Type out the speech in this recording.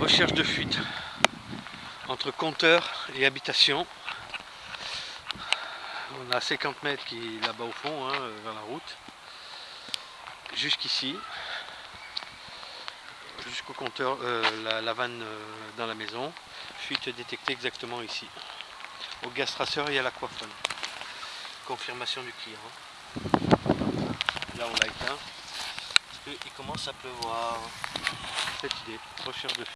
Recherche de fuite entre compteur et habitation. On a 50 mètres qui est là-bas au fond, hein, vers la route. Jusqu'ici. Jusqu'au compteur, euh, la, vanne euh, dans la maison. Fuite détectée exactement ici. Au gaz traceur et à l'aquaphone. Confirmation du client. Là on l'a éteint. Parce commence à pleuvoir. Cette idée, recherche de